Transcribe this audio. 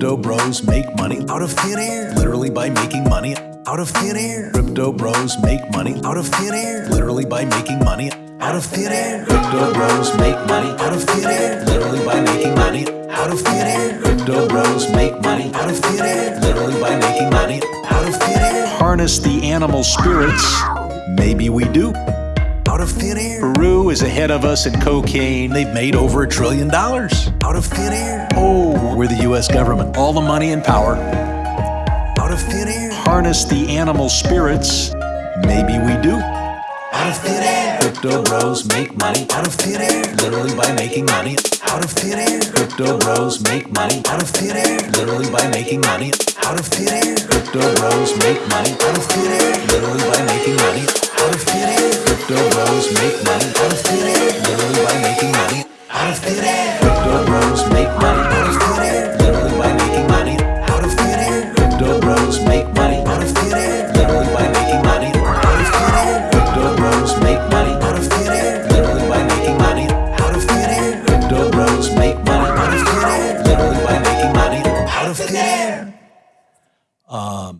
Crypto bros make money out of thin air, literally by making money out of thin air. Crypto bros make money out of thin air, literally by making money out of thin air. Crypto bros make money out of thin air, literally by making money out of thin air. Crypto bros make money out of thin air, literally by making money out of thin air. Harness the animal spirits. Maybe we do. Out of thin air. Peru is ahead of us in cocaine. They've made over a trillion dollars. Out of thin air. Oh, We're the US government. all the money and power. Out of thin air. Harness the animal spirits. Maybe we do. Out of thin air. Crypto bros make money out of thin air. Literally by making money out of thin air. Crypto bros make money out of thin air. Literally by making money out of thin air. Crypto bros make money out of thin air. Literally by making money Crypto bros make money. Out of bros make money. Out of. Literally by making money? Out of make money. Out of. Literally by making money? Out of make money. Out of. Literally by making money? Out of. Um,